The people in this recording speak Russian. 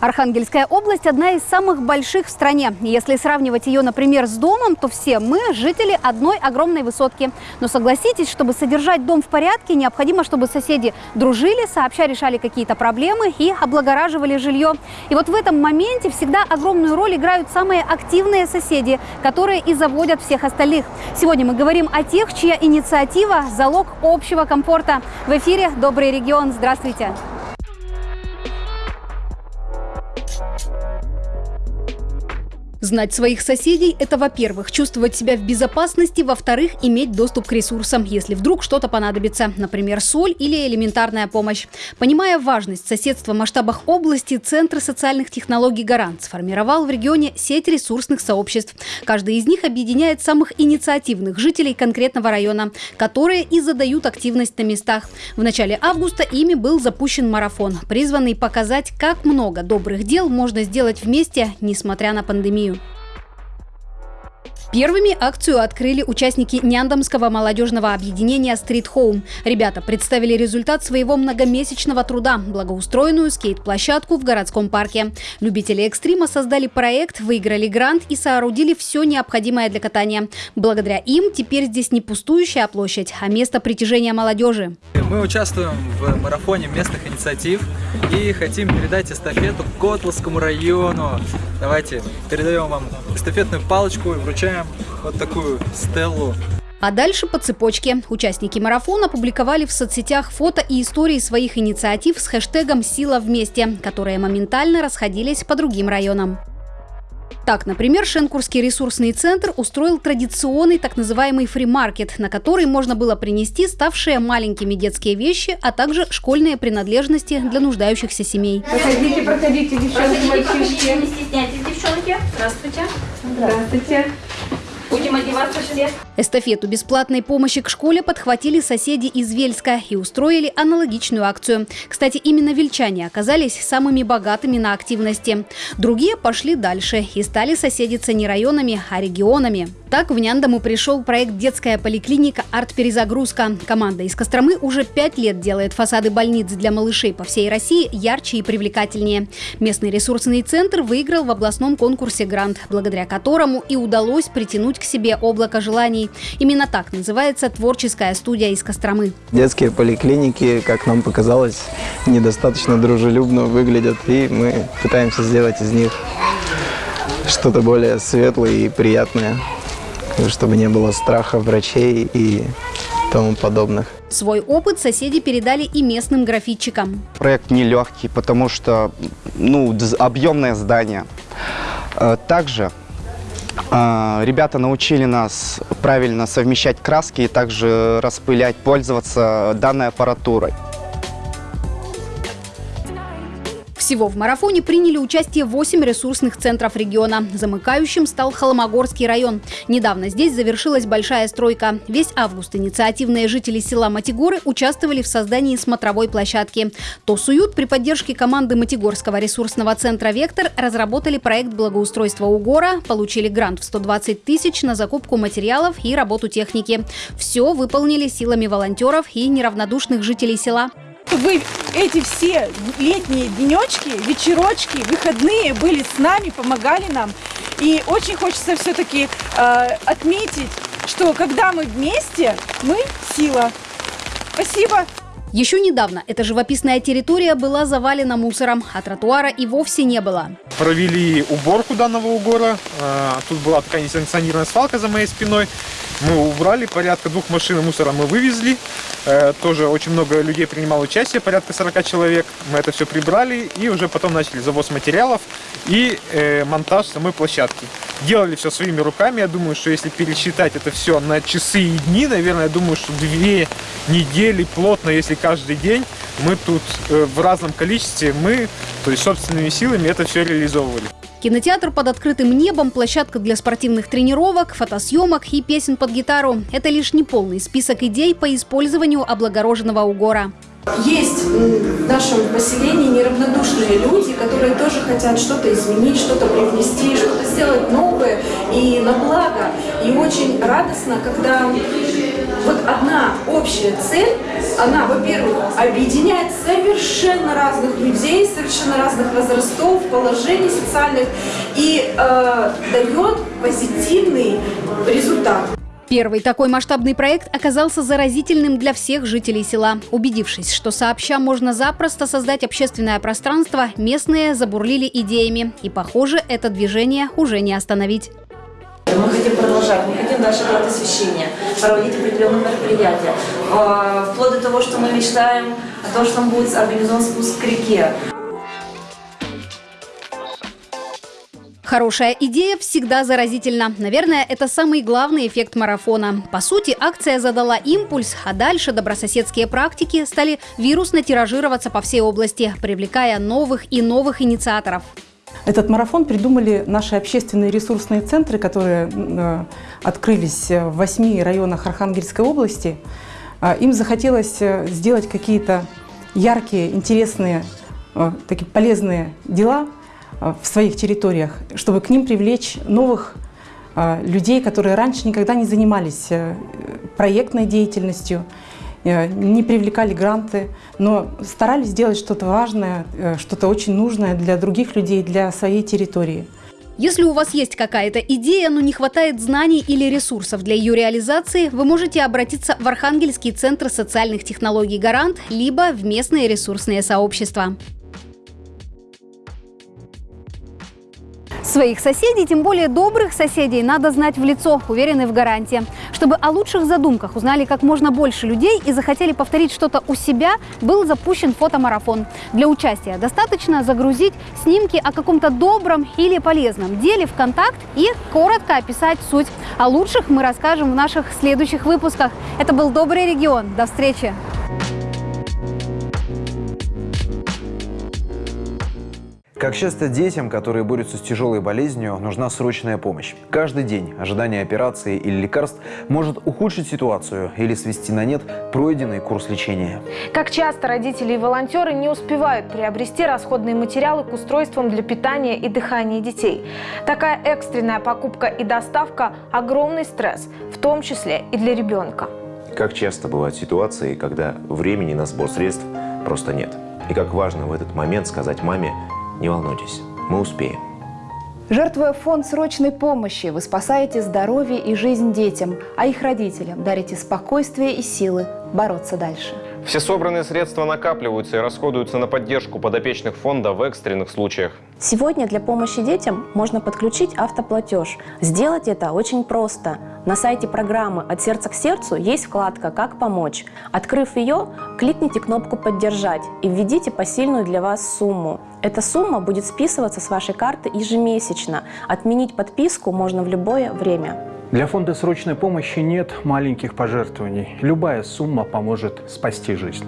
Архангельская область – одна из самых больших в стране. Если сравнивать ее, например, с домом, то все мы – жители одной огромной высотки. Но согласитесь, чтобы содержать дом в порядке, необходимо, чтобы соседи дружили, сообща решали какие-то проблемы и облагораживали жилье. И вот в этом моменте всегда огромную роль играют самые активные соседи, которые и заводят всех остальных. Сегодня мы говорим о тех, чья инициатива – залог общего комфорта. В эфире «Добрый регион». Здравствуйте! Знать своих соседей – это, во-первых, чувствовать себя в безопасности, во-вторых, иметь доступ к ресурсам, если вдруг что-то понадобится, например, соль или элементарная помощь. Понимая важность соседства в масштабах области, Центр социальных технологий «Гарант» сформировал в регионе сеть ресурсных сообществ. Каждый из них объединяет самых инициативных жителей конкретного района, которые и задают активность на местах. В начале августа ими был запущен марафон, призванный показать, как много добрых дел можно сделать вместе, несмотря на пандемию. Первыми акцию открыли участники Няндомского молодежного объединения «Стрит Хоум». Ребята представили результат своего многомесячного труда – благоустроенную скейт-площадку в городском парке. Любители экстрима создали проект, выиграли грант и соорудили все необходимое для катания. Благодаря им теперь здесь не пустующая площадь, а место притяжения молодежи. Мы участвуем в марафоне местных инициатив и хотим передать эстафету Котловскому району. Давайте передаем вам эстафетную палочку и вручаем вот такую стеллу. А дальше по цепочке. Участники марафона публиковали в соцсетях фото и истории своих инициатив с хэштегом «Сила вместе», которые моментально расходились по другим районам. Так, например, Шенкурский ресурсный центр устроил традиционный так называемый фримаркет, на который можно было принести ставшие маленькими детские вещи, а также школьные принадлежности для нуждающихся семей. Проходите, проходите, девчонки, проходите, мальчишки. Не стесняйтесь, девчонки. Здравствуйте. Здравствуйте. Будем одеваться все. Эстафету бесплатной помощи к школе подхватили соседи из Вельска и устроили аналогичную акцию. Кстати, именно вельчане оказались самыми богатыми на активности. Другие пошли дальше и стали соседиться не районами, а регионами. Так в Няндому пришел проект «Детская поликлиника «Арт-перезагрузка». Команда из Костромы уже пять лет делает фасады больниц для малышей по всей России ярче и привлекательнее. Местный ресурсный центр выиграл в областном конкурсе грант, благодаря которому и удалось притянуть к себе облако желаний. Именно так называется творческая студия из Костромы. Детские поликлиники, как нам показалось, недостаточно дружелюбно выглядят, и мы пытаемся сделать из них что-то более светлое и приятное чтобы не было страха врачей и тому подобных. Свой опыт соседи передали и местным графитчикам. Проект нелегкий, потому что ну, объемное здание. Э, также ребята научили нас правильно совмещать краски и также распылять, пользоваться данной аппаратурой. Всего в марафоне приняли участие 8 ресурсных центров региона. Замыкающим стал Холмогорский район. Недавно здесь завершилась большая стройка. Весь август инициативные жители села Матигоры участвовали в создании смотровой площадки. Тосуют при поддержке команды Матигорского ресурсного центра «Вектор» разработали проект благоустройства Угора, получили грант в 120 тысяч на закупку материалов и работу техники. Все выполнили силами волонтеров и неравнодушных жителей села вы эти все летние денечки, вечерочки, выходные были с нами, помогали нам. И очень хочется все-таки э, отметить, что когда мы вместе, мы сила. Спасибо. Еще недавно эта живописная территория была завалена мусором, а тротуара и вовсе не было. Провели уборку данного угора. А, тут была такая несанкционированная свалка за моей спиной. Мы убрали, порядка двух машин мусора мы вывезли. Э, тоже очень много людей принимало участие, порядка 40 человек. Мы это все прибрали и уже потом начали завоз материалов и э, монтаж самой площадки. Делали все своими руками. Я думаю, что если пересчитать это все на часы и дни, наверное, я думаю, что две недели плотно, если каждый день, мы тут э, в разном количестве, мы, то есть собственными силами это все реализовывали. Кинотеатр под открытым небом, площадка для спортивных тренировок, фотосъемок и песен под гитару – это лишь неполный список идей по использованию облагороженного угора. Есть в нашем поселении неравнодушные люди, которые тоже хотят что-то изменить, что-то привнести, что-то сделать новое и на благо. И очень радостно, когда вот одна общая цель, она, во-первых, объединяет совершенно разных людей, совершенно разных возрастов, положений социальных и э, дает позитивный результат. Первый такой масштабный проект оказался заразительным для всех жителей села. Убедившись, что сообща можно запросто создать общественное пространство, местные забурлили идеями. И, похоже, это движение уже не остановить. Мы хотим продолжать, мы хотим дальше делать освещение, проводить определенные мероприятия. А, вплоть до того, что мы мечтаем о том, что будет организован спуск к реке. Хорошая идея всегда заразительна. Наверное, это самый главный эффект марафона. По сути, акция задала импульс, а дальше добрососедские практики стали вирусно тиражироваться по всей области, привлекая новых и новых инициаторов. Этот марафон придумали наши общественные ресурсные центры, которые э, открылись в восьми районах Архангельской области. Э, им захотелось э, сделать какие-то яркие, интересные, э, такие полезные дела Э, в своих территориях, чтобы к ним привлечь новых э, людей, которые раньше никогда не занимались э, проектной деятельностью, не привлекали гранты, но старались сделать что-то важное, что-то очень нужное для других людей, для своей территории. Если у вас есть какая-то идея, но не хватает знаний или ресурсов для ее реализации, вы можете обратиться в Архангельский центр социальных технологий «Гарант» либо в местные ресурсные сообщества. Своих соседей, тем более добрых соседей, надо знать в лицо, уверены в гарантии. Чтобы о лучших задумках узнали как можно больше людей и захотели повторить что-то у себя, был запущен фотомарафон. Для участия достаточно загрузить снимки о каком-то добром или полезном деле в контакт и коротко описать суть. О лучших мы расскажем в наших следующих выпусках. Это был «Добрый регион». До встречи! Как часто детям, которые борются с тяжелой болезнью, нужна срочная помощь. Каждый день ожидание операции или лекарств может ухудшить ситуацию или свести на нет пройденный курс лечения. Как часто родители и волонтеры не успевают приобрести расходные материалы к устройствам для питания и дыхания детей. Такая экстренная покупка и доставка – огромный стресс, в том числе и для ребенка. Как часто бывают ситуации, когда времени на сбор средств просто нет. И как важно в этот момент сказать маме не волнуйтесь, мы успеем. Жертвуя фонд срочной помощи, вы спасаете здоровье и жизнь детям, а их родителям дарите спокойствие и силы бороться дальше. Все собранные средства накапливаются и расходуются на поддержку подопечных фонда в экстренных случаях. Сегодня для помощи детям можно подключить автоплатеж. Сделать это очень просто. На сайте программы «От сердца к сердцу» есть вкладка «Как помочь». Открыв ее, кликните кнопку «Поддержать» и введите посильную для вас сумму. Эта сумма будет списываться с вашей карты ежемесячно. Отменить подписку можно в любое время. Для фонда срочной помощи нет маленьких пожертвований. Любая сумма поможет спасти жизнь.